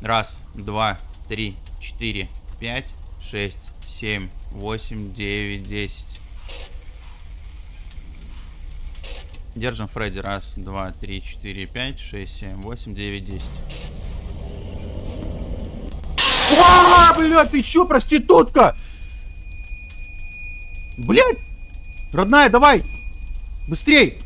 Раз, два, три, четыре, пять, шесть, семь, восемь, девять, десять. Держим Фредди. Раз, два, три, четыре, пять, шесть, семь, восемь, девять, десять. А, блядь, ты еще проститутка! Блядь! Родная, давай! Быстрей!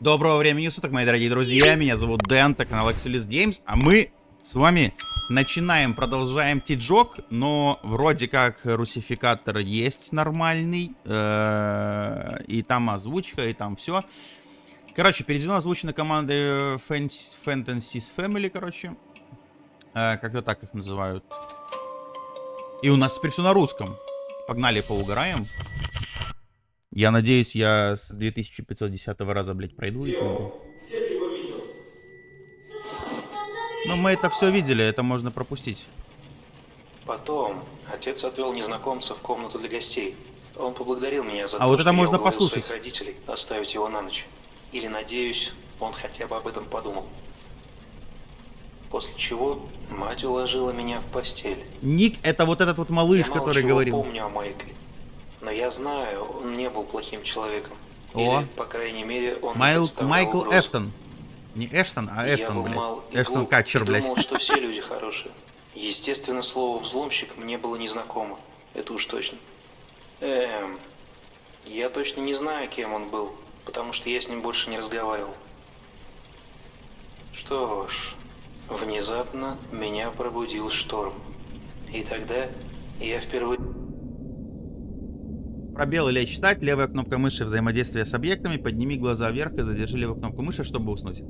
Доброго времени суток, мои дорогие друзья. Меня зовут Дэн, это канал Excelis Games. А мы с вами начинаем, продолжаем тиджок, но вроде как русификатор есть нормальный. э, И там озвучка, и там все. Короче, переведено озвучено командой Fantasy's Family, короче. Э, Как-то так их называют. И у нас теперь все на русском. Погнали, поугараем. Я надеюсь, я с 2510 раза, блядь, пройду эту игру. Но мы это все видели, это можно пропустить. Потом отец отвел незнакомца в комнату для гостей. Он поблагодарил меня за А то, вот что это я можно уговорил послушать. своих родителей оставить его на ночь. Или, надеюсь, он хотя бы об этом подумал. После чего мать уложила меня в постель. Ник это вот этот вот малыш, я который говорил. помню о Майкле. Но я знаю, он не был плохим человеком. О. Или, по крайней мере, он Майл, Майкл угрозы. Эфтон. Не Эштон, а Я был блядь. мал и Эштон Катчер, блядь. думал, что все люди хорошие. Естественно, слово «взломщик» мне было незнакомо. Это уж точно. Эм, я точно не знаю, кем он был, потому что я с ним больше не разговаривал. Что ж, внезапно меня пробудил шторм. И тогда я впервые... Пробел или читать, левая кнопка мыши взаимодействие с объектами, подними глаза вверх и задержи левую кнопку мыши, чтобы уснуть.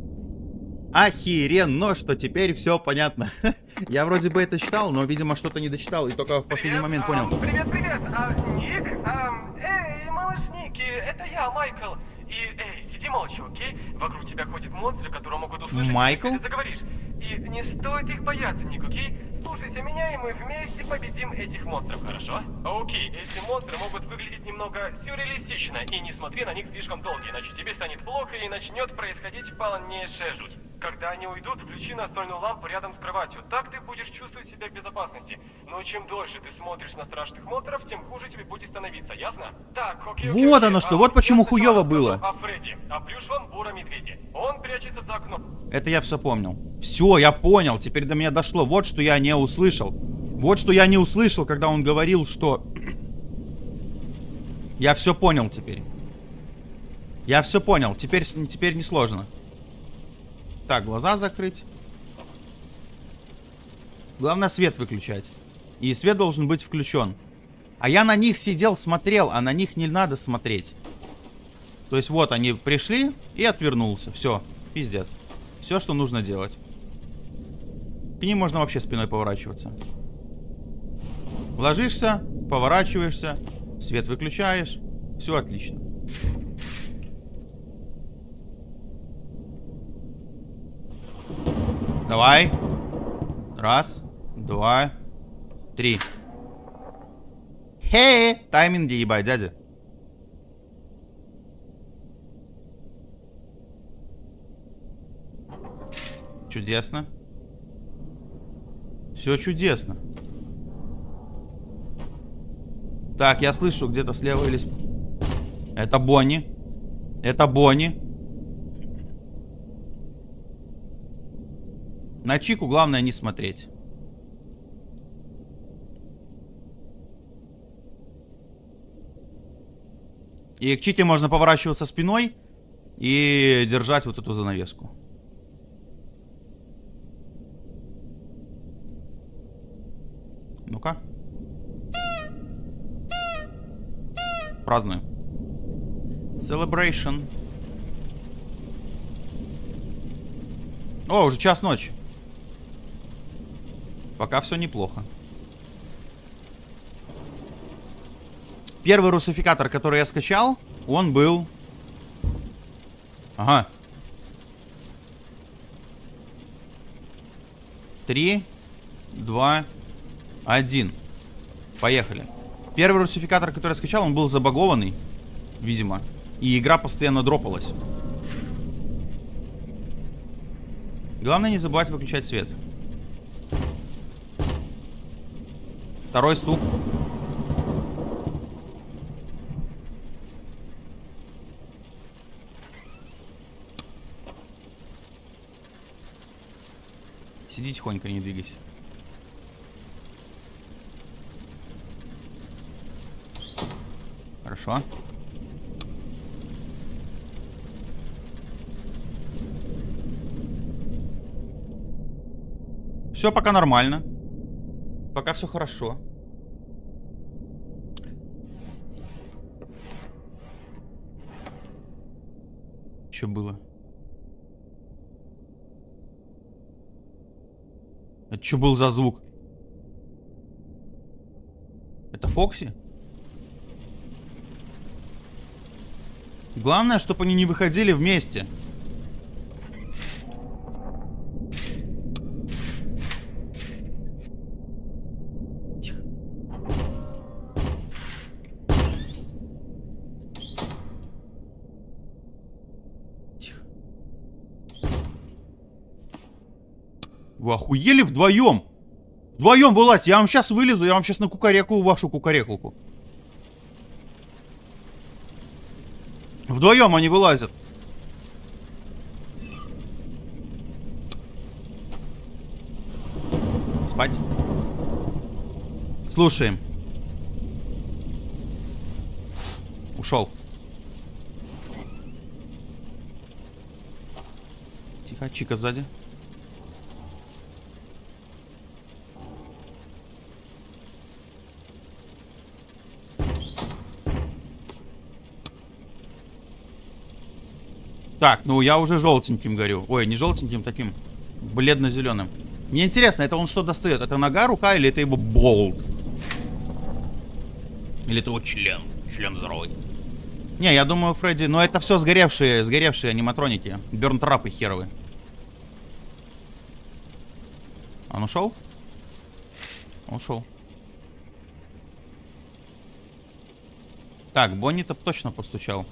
Охеренно, что теперь все понятно. Я вроде бы это читал, но, видимо, что-то не дочитал и только в последний Привет, момент а, понял. Привет, привет. А, Ник? А, эй, малыш Ники, это я, Майкл. И, эй, сиди молча, окей? Вокруг тебя ходят монстры, которые могут услышать, Майкл? если ты заговоришь. И не стоит их бояться, Ник, окей? Слушайте меня, и мы вместе победим этих монстров, хорошо? Окей, эти монстры могут выглядеть немного сюрреалистично, и не смотри на них слишком долго, иначе тебе станет плохо и начнет происходить полнейшая жуть. Когда они уйдут, включи настольную лампу рядом с кроватью. Так ты будешь чувствовать себя в безопасности. Но чем дольше ты смотришь на страшных монстров, тем хуже тебе будет становиться, ясно? Так, окей, окей, Вот окей. оно что, А вот почему хуёво было. О Фредди, о плюшевом бура медведе. Он прячется за окном. Это я все помнил. Все, я понял. Теперь до меня дошло. Вот что я не услышал. Вот что я не услышал, когда он говорил, что... Я все понял теперь. Я все понял. Теперь, теперь не сложно. Так, глаза закрыть. Главное свет выключать. И свет должен быть включен. А я на них сидел, смотрел, а на них не надо смотреть. То есть вот они пришли и отвернулся. Все, пиздец. Все, что нужно делать. К ним можно вообще спиной поворачиваться. Ложишься, поворачиваешься, свет выключаешь. Все отлично. Давай. Раз, два, три. Хе, тайминги ебать, дядя. Чудесно. Все чудесно. Так, я слышу где-то слева или... Это Бонни. Это Бонни. На Чику главное не смотреть. И к Чите можно поворачиваться спиной и держать вот эту занавеску. Празднуем. Celebration. О, уже час ночи. Пока все неплохо. Первый русификатор, который я скачал, он был... Ага. Три, два, один. Поехали. Первый русификатор, который я скачал, он был забагованный, видимо. И игра постоянно дропалась. Главное не забывать выключать свет. Второй стук. Сиди тихонько, не двигайся. Хорошо. Все пока нормально. Пока все хорошо. Что было? Это что был за звук? Это Фокси? Главное, чтобы они не выходили вместе. Тихо. Тихо. Вы охуели вдвоем? Вдвоем вылазь, я вам сейчас вылезу, я вам сейчас на кукареку вашу кукарекулку. Вдвоем они вылазят. Спать. Слушаем. Ушел. Тихо, Чика сзади. Так, ну я уже желтеньким горю. Ой, не желтеньким, таким бледно-зеленым. Мне интересно, это он что достает? Это нога, рука или это его болт? Или это его член? Член здоровый. Не, я думаю, Фредди... Но это все сгоревшие, сгоревшие аниматроники. Бернтрапы херовые. Он ушел? Ушел. Так, Бонни-то точно постучал.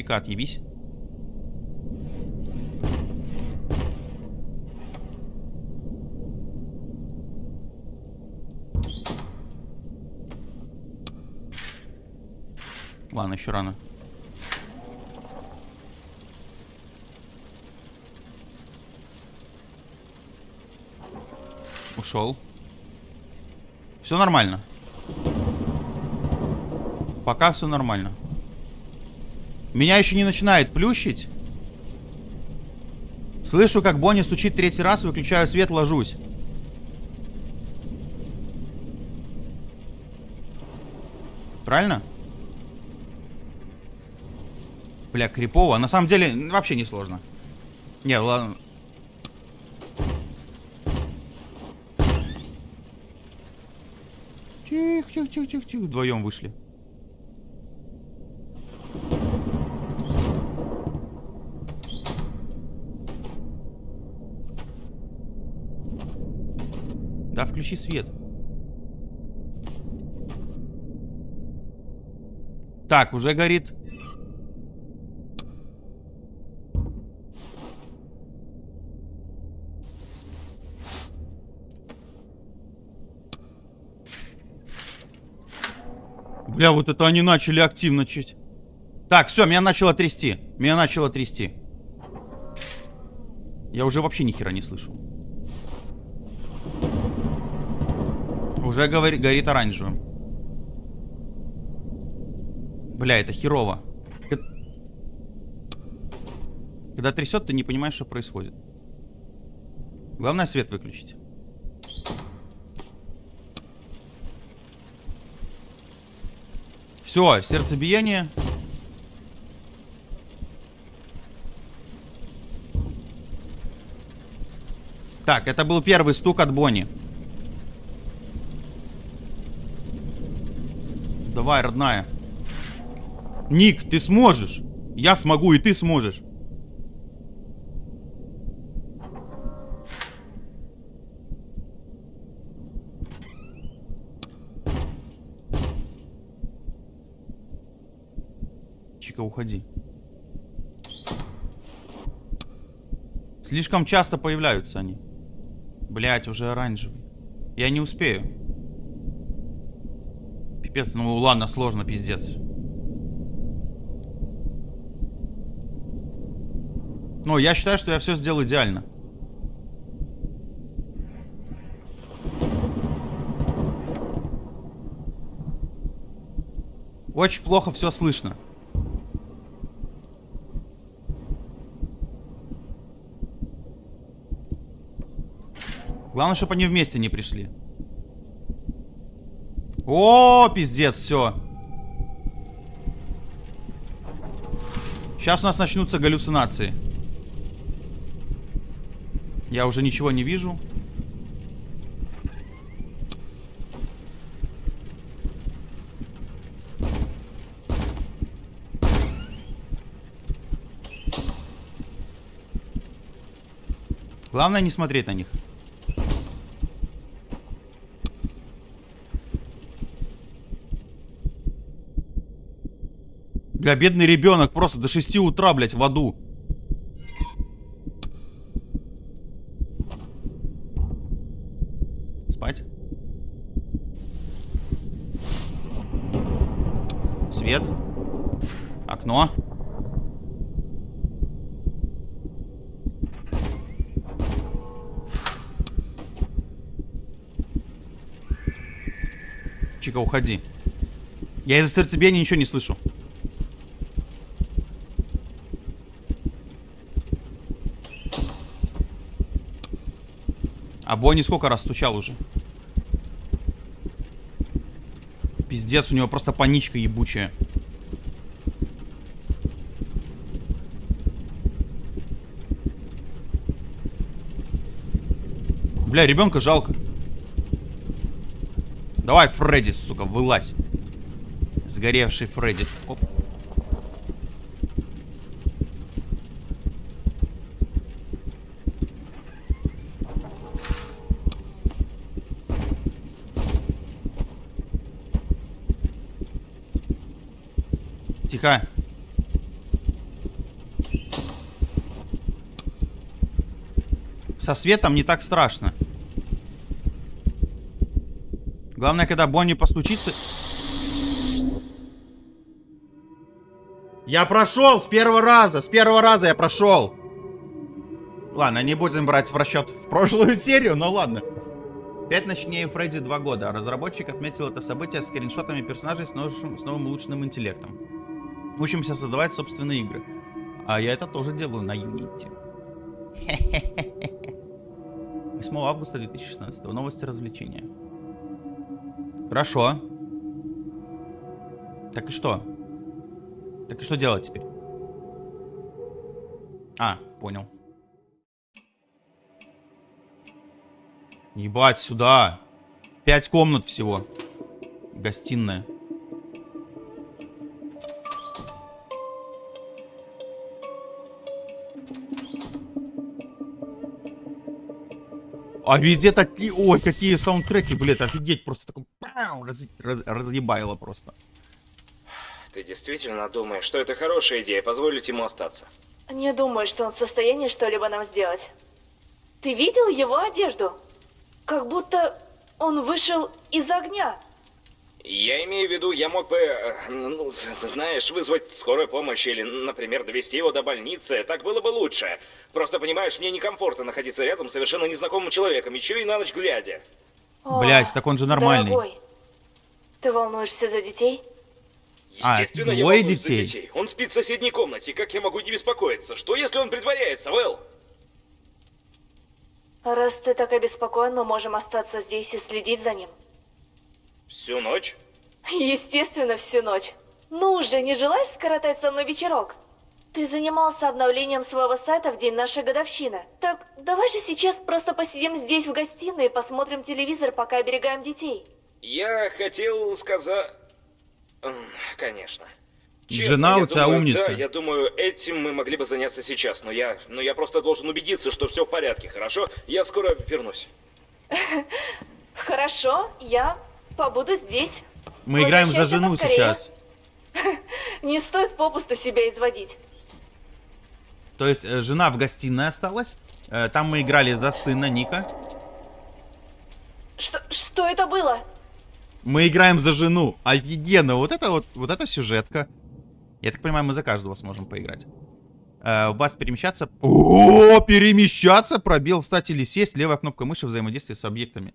Чика, отъебись. Ладно, еще рано. Ушел. Все нормально. Пока все нормально. Меня еще не начинает плющить. Слышу, как Бонни стучит третий раз, выключаю свет, ложусь. Правильно? Бля, крипово. На самом деле, вообще не сложно. Не, ладно. Тихо, тихо, тихо, тихо, тихо. Вдвоем вышли. Включи свет. Так, уже горит. Бля, вот это они начали активно чуть. Так, все, меня начало трясти. Меня начало трясти. Я уже вообще ни хера не слышу. Уже говори, горит оранжевым. Бля, это херово. Когда трясет, ты не понимаешь, что происходит. Главное свет выключить. Все, сердцебиение. Так, это был первый стук от Бонни. Давай, родная. Ник, ты сможешь. Я смогу, и ты сможешь. Чика, уходи. Слишком часто появляются они. Блять, уже оранжевый. Я не успею. Пипец, ну ладно, сложно, пиздец. Ну, я считаю, что я все сделал идеально. Очень плохо все слышно. Главное, чтобы они вместе не пришли. О, пиздец, все. Сейчас у нас начнутся галлюцинации. Я уже ничего не вижу. Главное не смотреть на них. Бля, бедный ребенок просто до 6 утра, блядь, в аду. Спать. Свет. Окно. Чика, уходи. Я из-за сердцебиения ничего не слышу. А Бонни сколько раз стучал уже? Пиздец, у него просто паничка ебучая. Бля, ребенка жалко. Давай, Фредди, сука, вылазь. Сгоревший Фредди. Оп. Тихо. Со светом не так страшно. Главное, когда Бонни постучится... Я прошел с первого раза! С первого раза я прошел! Ладно, не будем брать в расчет в прошлую серию, но ладно. Пять ночнее Фредди два года, разработчик отметил это событие скриншотами персонажей с, новым, с новым улучшенным интеллектом. Учимся создавать собственные игры. А я это тоже делаю на Unity. 8 августа 2016. Новости развлечения. Хорошо. Так и что? Так и что делать теперь? А, понял. Ебать, сюда. Пять комнат всего. Гостиная. А везде такие... Ой, какие саундтреки, блядь, офигеть. Просто такой... пау, Раз... раз- Разъебайло просто. Ты действительно думаешь, что это хорошая идея позволить ему остаться? Не думаю, что он в состоянии что-либо нам сделать. Ты видел его одежду? Как будто он вышел из огня. Я имею в виду, я мог бы, э, ну, знаешь, вызвать скорую помощь или, например, довести его до больницы. Так было бы лучше. Просто, понимаешь, мне некомфортно находиться рядом с совершенно незнакомым человеком, еще и на ночь глядя. О, Блядь, так он же нормальный. Дорогой, ты волнуешься за детей? А, Естественно, я двое волнуюсь за детей? детей. Он спит в соседней комнате, как я могу не беспокоиться? Что, если он притворяется, Вэл? Раз ты так обеспокоен, мы можем остаться здесь и следить за ним. Всю ночь? Естественно, всю ночь. Ну уже, не желаешь скоротать со мной вечерок? Ты занимался обновлением своего сайта в день нашей годовщины. Так давай же сейчас просто посидим здесь в гостиной и посмотрим телевизор, пока оберегаем детей. Я хотел сказать... Конечно. Жена я у тебя думаю, умница. Да, я думаю, этим мы могли бы заняться сейчас, но я, но я просто должен убедиться, что все в порядке, хорошо? Я скоро вернусь. Хорошо, я побуду здесь. Мы играем за жену поскорее. сейчас. Не стоит попусту себя изводить. То есть э, жена в гостиной осталась, Э, там мы играли за сына Ника. Что, что это было? Мы играем за жену. Офигенно. Вот это вот, вот эта сюжетка. Я так понимаю, мы за каждого сможем поиграть. Э, у вас перемещаться... О, перемещаться! Пробел встать или сесть. Левая кнопка мыши взаимодействия с объектами.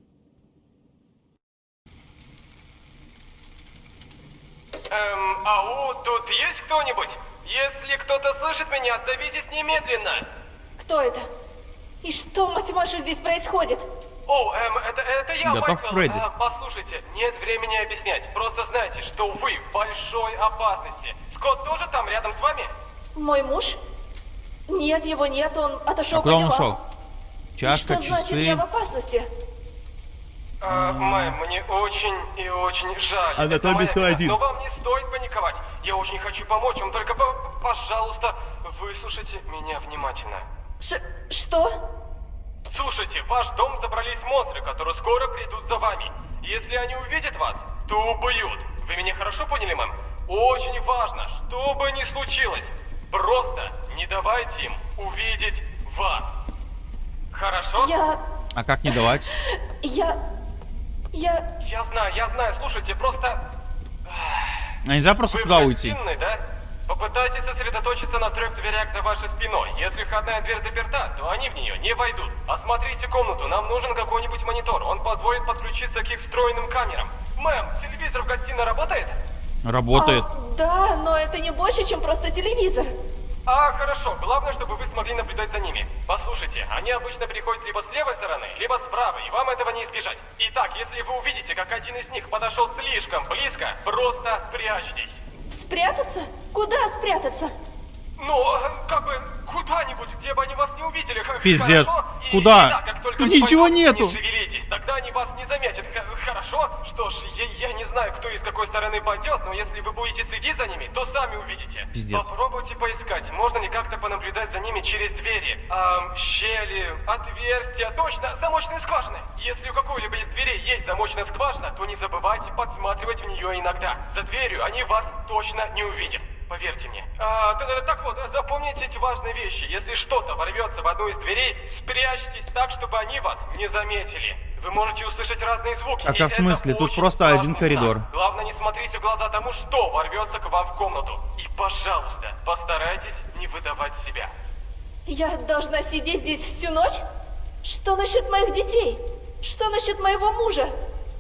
Эм, ау, тут есть кто-нибудь? Если кто-то слышит меня, остановитесь немедленно. Кто это? И что, мать вашу, здесь происходит? О, эм, это, это я, Готов Майкл. Фредди. А, послушайте, нет времени объяснять. Просто знайте, что вы в большой опасности. Скотт тоже там, рядом с вами? Мой муж? Нет, его нет, он отошел А куда по он делам. ушел? И Чашка, что значит я в часы. опасности? А, мэм, мне очень и очень жаль. Анатомий Это моя 101. вина, Но вам не стоит паниковать. Я очень хочу помочь вам, только, по- пожалуйста, выслушайте меня внимательно. Ш что? Слушайте, в ваш дом забрались монстры, которые скоро придут за вами. Если они увидят вас, то убьют. Вы меня хорошо поняли, мэм? Очень важно, что бы ни случилось, просто не давайте им увидеть вас. Хорошо? Я... А как не давать? Я... Я... Я знаю, я знаю, слушайте, просто... А нельзя просто Вы туда уйти? да? Попытайтесь сосредоточиться на трех дверях за вашей спиной. Если входная дверь заперта, то они в нее не войдут. Осмотрите комнату, нам нужен какой-нибудь монитор. Он позволит подключиться к их встроенным камерам. Мэм, телевизор в гостиной работает? Работает. А, да, но это не больше, чем просто телевизор. А, хорошо. Главное, чтобы вы смогли наблюдать за ними. Послушайте, они обычно приходят либо с левой стороны, либо с правой, и вам этого не избежать. Итак, если вы увидите, как один из них подошел слишком близко, просто спрячьтесь. Спрятаться? Куда спрятаться? Ну, как бы, куда-нибудь, где бы они вас не увидели. Пиздец. хорошо? Куда? и да, как только Тут ничего пойдут, нету. Не шевелитесь, тогда они вас не заметят. Хорошо? Что ж, я, я не знаю, кто из какой стороны пойдет, но если вы будете следить за ними, то сами увидите. Пиздец. Попробуйте поискать, можно ли как-то понаблюдать за ними через двери. Ам, щели, отверстия, точно, замочные скважины. Если у какой-либо из дверей есть замочная скважина, то не забывайте подсматривать в нее иногда. За дверью они вас точно не увидят. Поверьте мне. А, так вот, запомните эти важные вещи. Если что-то ворвется в одну из дверей, спрячьтесь так, чтобы они вас не заметили. Вы можете услышать разные звуки. Так, а в это смысле? Тут просто один коридор. знак. Главное, не смотрите в глаза тому, что ворвется к вам в комнату. И, пожалуйста, постарайтесь не выдавать себя. Я должна сидеть здесь всю ночь? Что насчет моих детей? Что насчет моего мужа?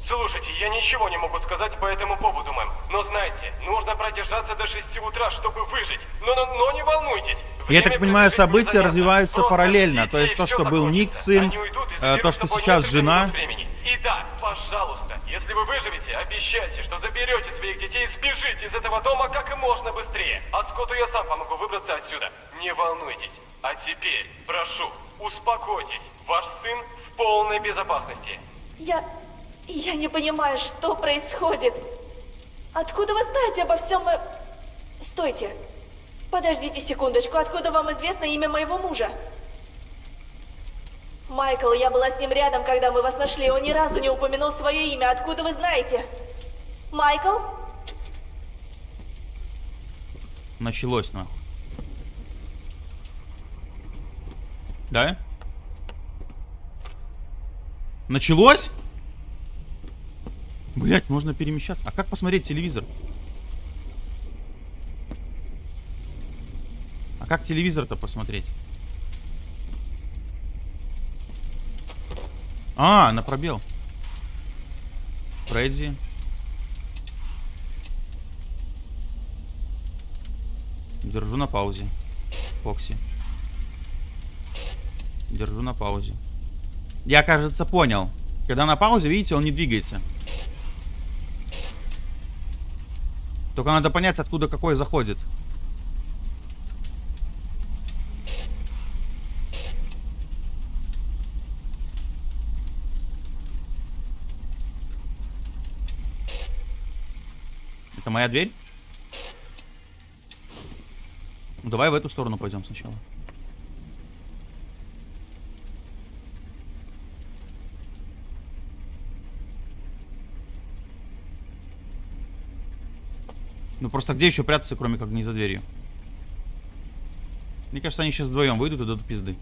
Слушайте, я ничего не могу сказать по этому поводу, мэм. Но знайте, нужно продержаться до 6 утра, чтобы выжить. Но, но, но не волнуйтесь. Я так Время понимаю, события развиваются Просто параллельно. То есть то, что был Ник, сын, э, то, что сейчас жена. И да, пожалуйста, если вы выживете, обещайте, что заберете своих детей и сбежите из этого дома как и можно быстрее. А Скотту я сам помогу выбраться отсюда. Не волнуйтесь. А теперь, прошу, успокойтесь. Ваш сын в полной безопасности. Я... Я не понимаю, что происходит. Откуда вы знаете обо всем... э- Стойте. Подождите секундочку, откуда вам известно имя моего мужа? Майкл, я была с ним рядом, когда мы вас нашли. Он ни разу не упомянул свое имя. Откуда вы знаете? Майкл? Началось, нахуй. Да? Началось? Блять, можно перемещаться. А как посмотреть телевизор? А как телевизор-то посмотреть? А, на пробел. Фредди. Держу на паузе. Фокси. Держу на паузе. Я, кажется, понял. Когда на паузе, видите, он не двигается. Только надо понять, откуда какой заходит. Это моя дверь? Ну, давай в эту сторону пойдем сначала. Ну просто где еще прятаться, кроме как не за дверью? Мне кажется, они сейчас вдвоем выйдут и дадут пизды.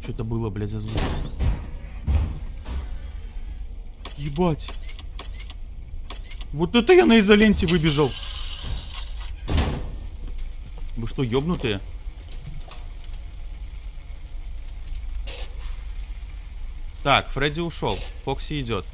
Что-то было, блядь, за звук. Ебать. Вот это я на изоленте выбежал. Вы что, ёбнутые? Так, Фредди ушел. Фокси идет.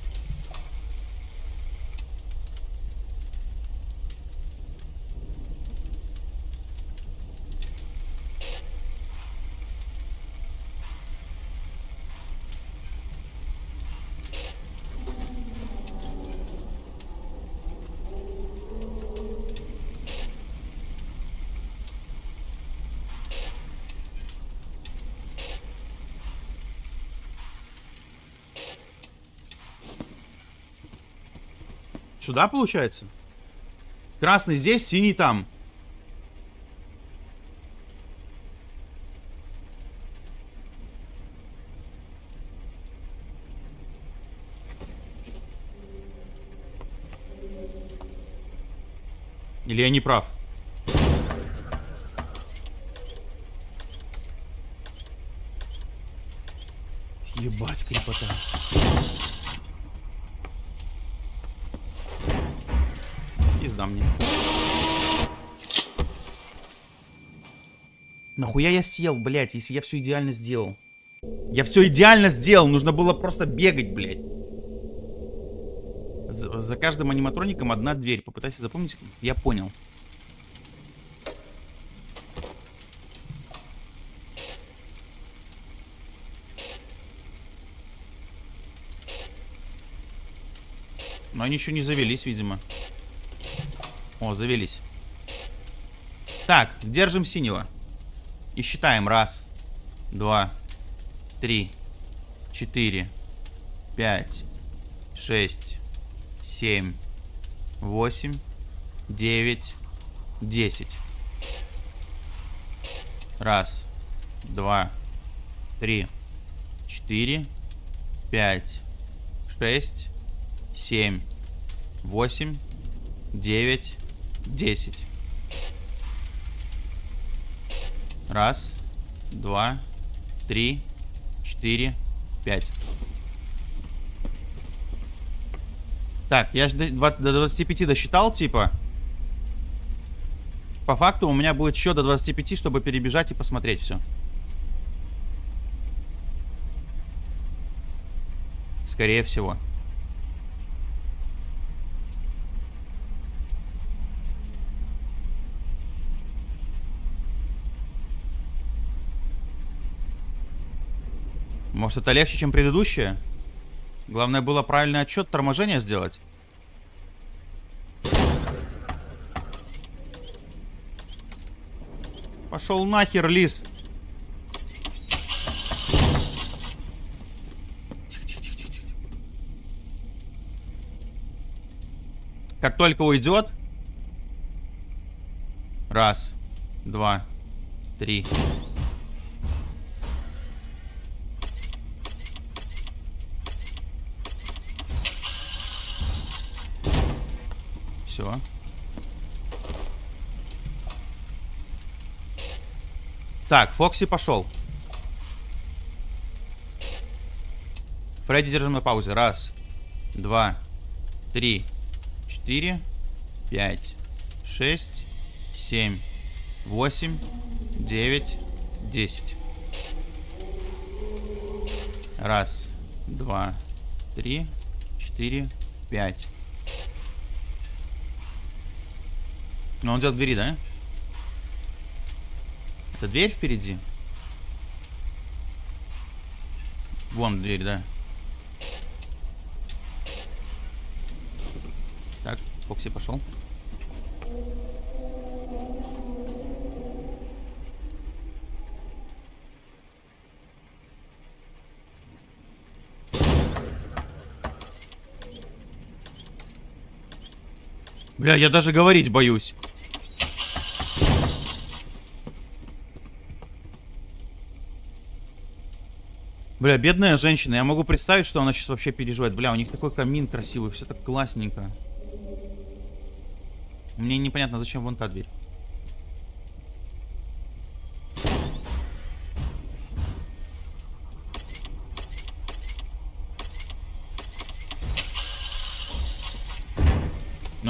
Сюда, получается? Красный здесь, синий там. Или я не прав? Ебать, крепота. Мне. Нахуя я сел, блядь, если я все идеально сделал? Я все идеально сделал, нужно было просто бегать, блядь. За, за каждым аниматроником одна дверь. Попытайся запомнить. Я понял. Но они еще не завелись, видимо. О, завелись. Так, держим синего. И считаем. Раз, два, три, четыре, пять, шесть, семь, восемь, девять, десять. Раз, два, три, четыре, пять, шесть, семь, восемь, девять, десять. Раз, два, три, четыре, пять. Так, я ж до до 25 досчитал, типа. По факту у меня будет счет до 25, чтобы перебежать и посмотреть все. Скорее всего. Может это легче, чем предыдущее? Главное было правильный отчет торможения сделать. Пошел нахер, лис. Как только уйдет. Раз, два, три. Все. Так, Фокси пошел. Фредди держим на паузе. Раз, два, три, четыре, пять, шесть, семь, восемь, девять, десять. Раз, два, три, четыре, пять. Но он идет к двери, да? Это дверь впереди? Вон дверь, да. Так, Фокси пошел. Бля, я даже говорить боюсь. Бля, бедная женщина. Я могу представить, что она сейчас вообще переживает. Бля, у них такой камин красивый, все так классненько. Мне непонятно, зачем вон та дверь.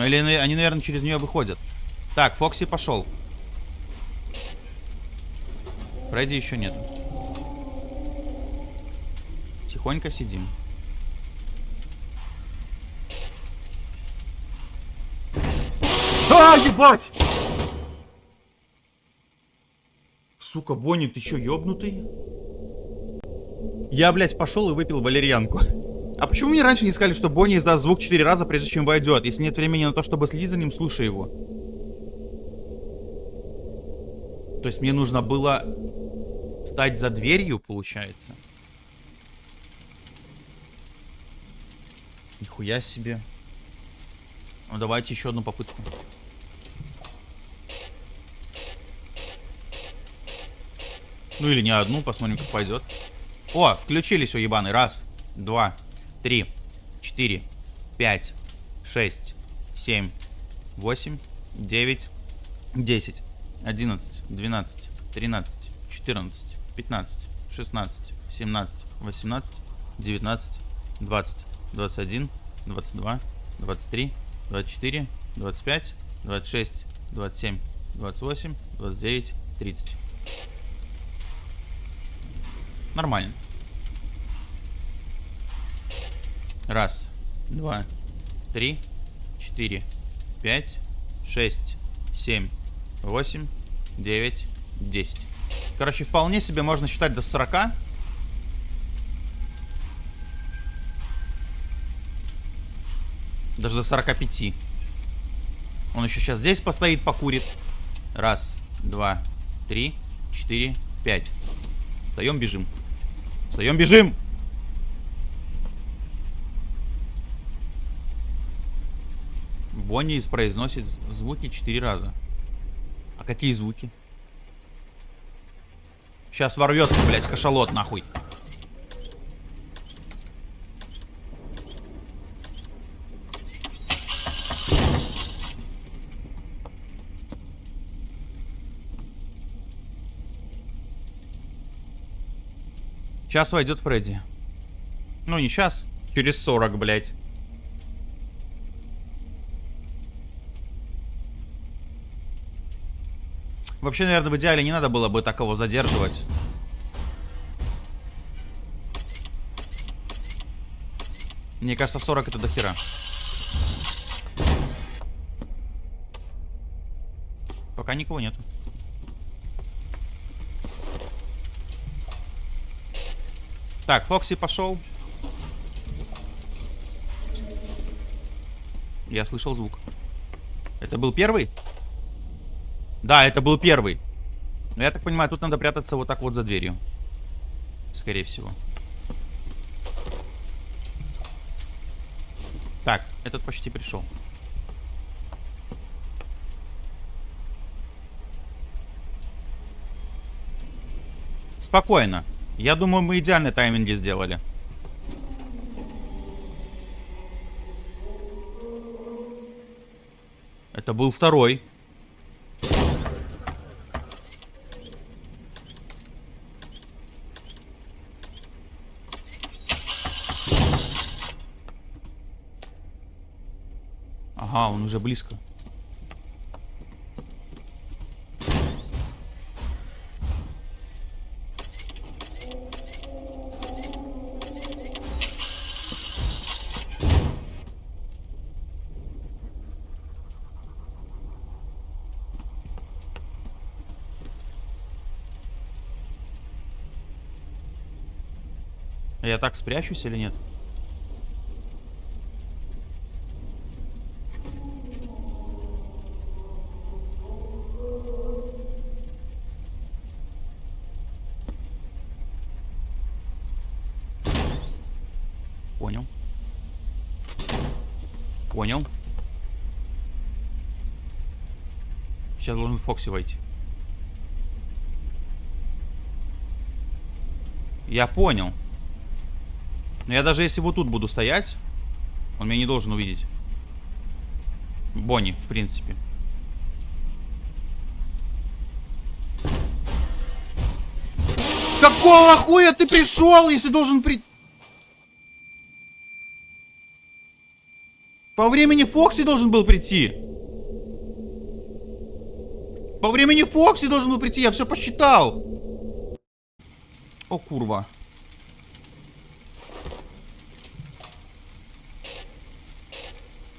Или они, наверное, через нее выходят. Так, Фокси пошел. Фредди еще нет. Тихонько сидим. А, ебать! Сука, Бонни, ты чё, ёбнутый? Я, блядь, пошел и выпил валерьянку. А почему мне раньше не сказали, что Бонни издаст звук 4 раза, прежде чем войдет? Если нет времени на то, чтобы следить за ним, слушай его. То есть мне нужно было стать за дверью, получается? Нихуя себе. Ну давайте еще одну попытку. Ну или не одну, посмотрим, как пойдет. О, включились у ебаный. Раз, два, три, четыре, пять, шесть, семь, восемь, девять, десять, одиннадцать, двенадцать, тринадцать, четырнадцать, пятнадцать, шестнадцать, семнадцать, восемнадцать, девятнадцать, двадцать, двадцать один, двадцать два, двадцать три, двадцать четыре, двадцать пять, двадцать шесть, двадцать семь, двадцать восемь, двадцать девять, тридцать. Нормально. Раз, два, три, четыре, пять, шесть, семь, восемь, девять, десять. Короче, вполне себе можно считать до 40. Даже до 45. Он еще сейчас здесь постоит, покурит. Раз, два, три, четыре, пять. Встаем, бежим. Встаем, бежим! Бонни произносит звуки четыре раза. А какие звуки? Сейчас ворвется, блядь, кашалот, нахуй. Сейчас войдет Фредди. Ну, не сейчас. Через 40, блядь. Вообще, наверное, в идеале не надо было бы такого задерживать. Мне кажется, 40 это дохера. Пока никого нету. Так, Фокси пошел. Я слышал звук. Это был первый? Да, это был первый. Но я так понимаю, тут надо прятаться вот так вот за дверью. Скорее всего. Так, этот почти пришел. Спокойно. Я думаю, мы идеальные тайминги сделали. Это был второй. Ага, он уже близко. Я так спрячусь или нет? Понял. Понял. Сейчас должен Фокси войти. Я понял. Но я даже если вот тут буду стоять, он меня не должен увидеть. Бонни, в принципе. Какого хуя ты пришел, если должен при... По времени Фокси должен был прийти. По времени Фокси должен был прийти, я все посчитал. О, курва.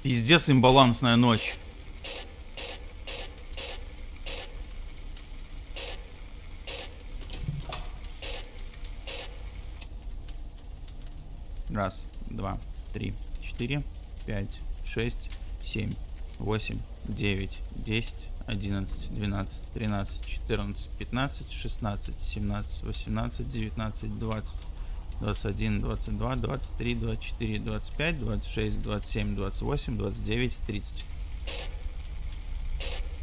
Пиздец имбалансная ночь. Раз, два, три, четыре, пять, шесть, семь, восемь, девять, десять, 11, 12, 13, 14, 15, 16, 17, 18, 19, 20, 21, 22, 23, 24, 25, 26, 27, 28, 29, 30.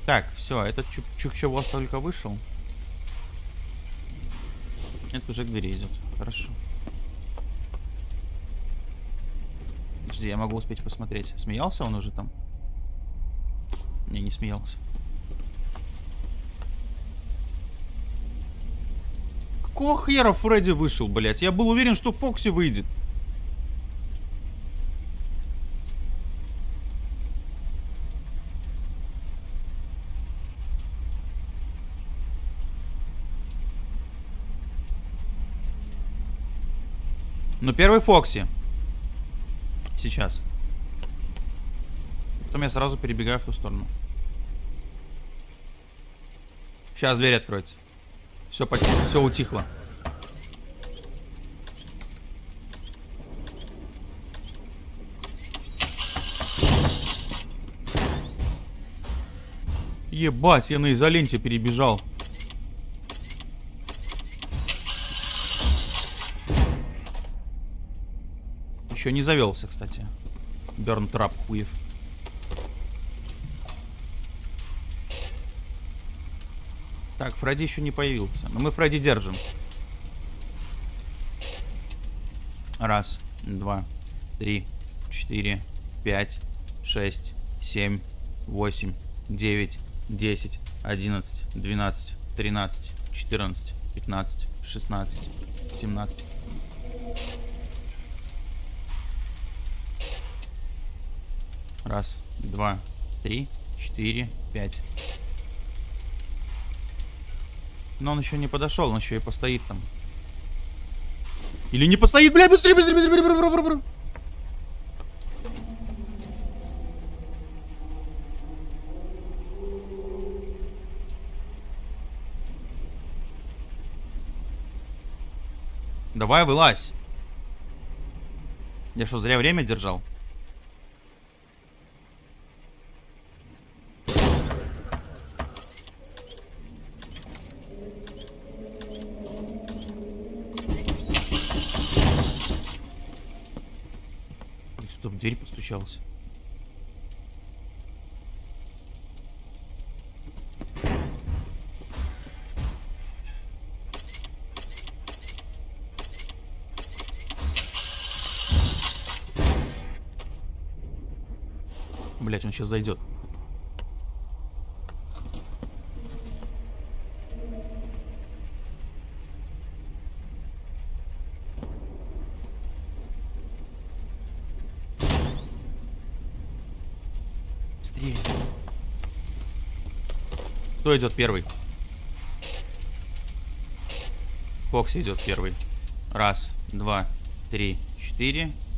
Так, все, этот чук, чук чего только вышел. Это уже к двери идет. Хорошо. Подожди, я могу успеть посмотреть. Смеялся он уже там? Не, не смеялся. Какого хера Фредди вышел, блядь? Я был уверен, что Фокси выйдет. Ну, первый Фокси. Сейчас. Потом я сразу перебегаю в ту сторону. Сейчас дверь откроется. Все, все утихло. Ебать, я на изоленте перебежал. Еще не завелся, кстати. Берн трап хуев. Так, Фредди еще не появился. Но мы Фредди держим. Раз, два, три, четыре, пять, шесть, семь, восемь, девять, десять, одиннадцать, двенадцать, тринадцать, четырнадцать, пятнадцать, шестнадцать, семнадцать. Раз, два, три, четыре, пять. Но он еще не подошел, он еще и постоит там. Или не постоит, бля, быстрее, быстрее, быстрее, быстрее, быстрее, быстрее. Давай, вылазь. Я что, зря время держал? Кто-то в дверь постучался. Блять, он сейчас зайдет. Быстрее. Кто идет первый? Фокси идет первый. Раз, два, три, четыре,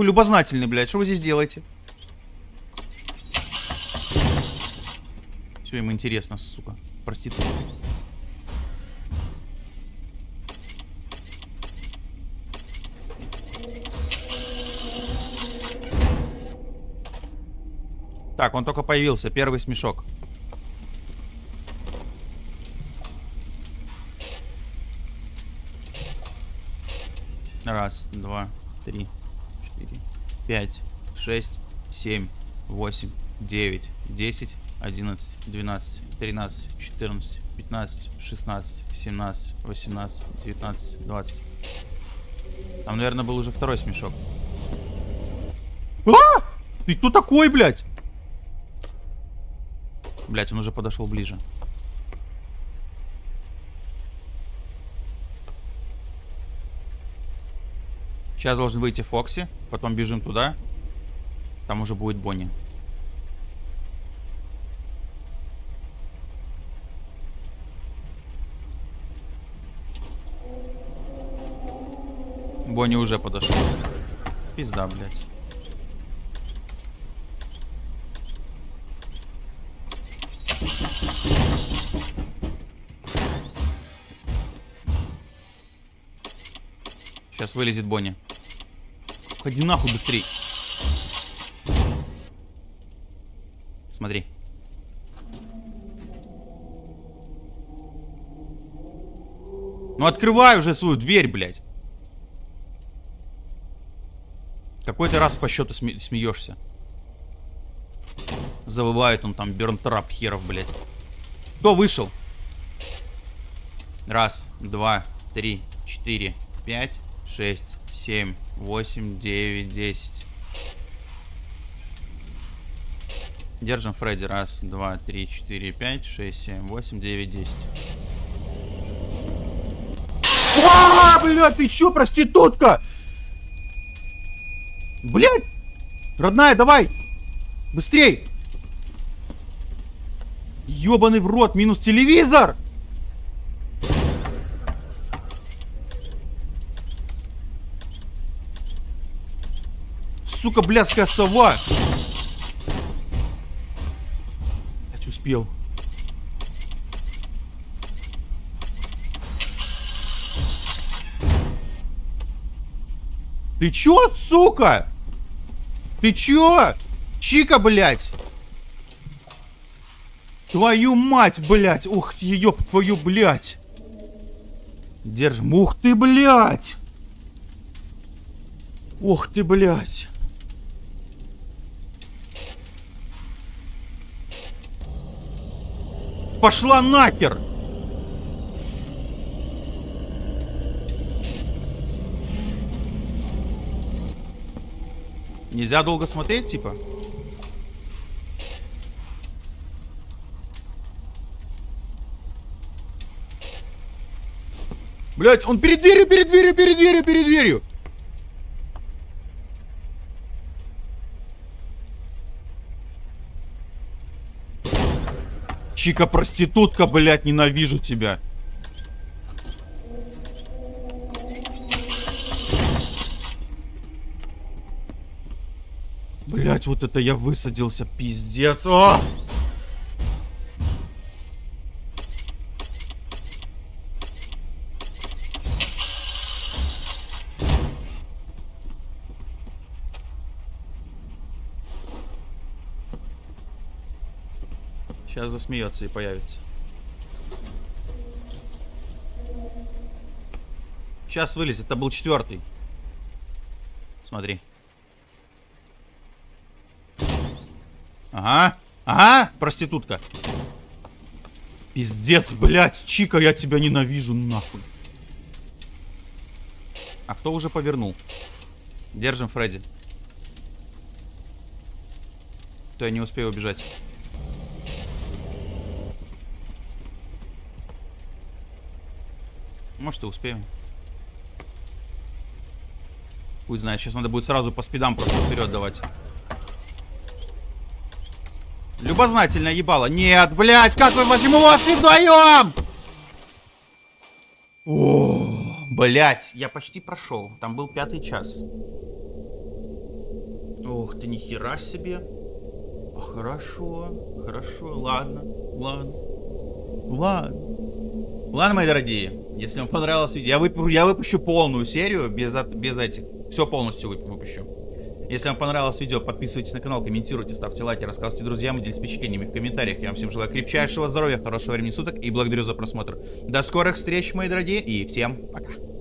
Какой любознательный, блядь. Что вы здесь делаете? Все им интересно, сука. Проститутка. Так, он только появился. Первый смешок. Раз, два, три, 5, 6, 7, 8, 9, 10, 11, 12, 13, 14, 15, 16, 17, 18, 19, 20. Там, наверное, был уже второй смешок. А! Ты кто такой, блядь? Блядь, он уже подошел ближе. Сейчас должен выйти Фокси. Потом бежим туда. Там уже будет Бонни. Бонни уже подошел. Пизда, блядь. Сейчас вылезет Бонни. Ходи нахуй быстрей. Смотри. Ну открывай уже свою дверь, блядь. Какой ты раз по счету сме смеешься? Завывает он там, бернтрап херов, блядь. Кто вышел? Раз, два, три, четыре, пять, шесть, семь, восемь, девять, десять. Держим Фредди. Раз, два, три, четыре, пять, шесть, семь, восемь, девять, десять. А, блядь, чё, проститутка? Блядь! Родная, давай! Быстрей! Ёбаный в рот, минус телевизор! Сука, блядская сова! Блядь, успел. Ты чё, сука? Ты чё? Чика, блядь! Твою мать, блядь! Ух, ёб твою, блядь! Держим. Ух ты, блядь! Ух ты, блядь! Пошла нахер! Нельзя долго смотреть, типа? Блядь, он перед дверью, перед дверью, перед дверью, перед дверью! Чика проститутка, блядь, ненавижу тебя. Блять, вот это я высадился, пиздец. О! Сейчас засмеется и появится. Сейчас вылезет. Это был четвертый. Смотри. Ага. Ага, проститутка. Пиздец, блядь, Чика, я тебя ненавижу, нахуй. А кто уже повернул? Держим Фредди. То я не успею убежать. Может и успеем. Пусть знает, сейчас надо будет сразу по спидам просто вперед давать. Любознательно ебало. Нет, блядь, как вы, почему вошли вдвоем? О, блядь, я почти прошел. Там был пятый час. Ох ты, нихера себе. А, хорошо, хорошо, ладно, ладно, ладно. Ладно, мои дорогие, если вам понравилось видео, я, вып я выпущу полную серию без, без этих. Все полностью вып выпущу. Если вам понравилось видео, подписывайтесь на канал, комментируйте, ставьте лайки, рассказывайте друзьям и делитесь впечатлениями в комментариях. Я вам всем желаю крепчайшего здоровья, хорошего времени суток и благодарю за просмотр. До скорых встреч, мои дорогие, и всем пока.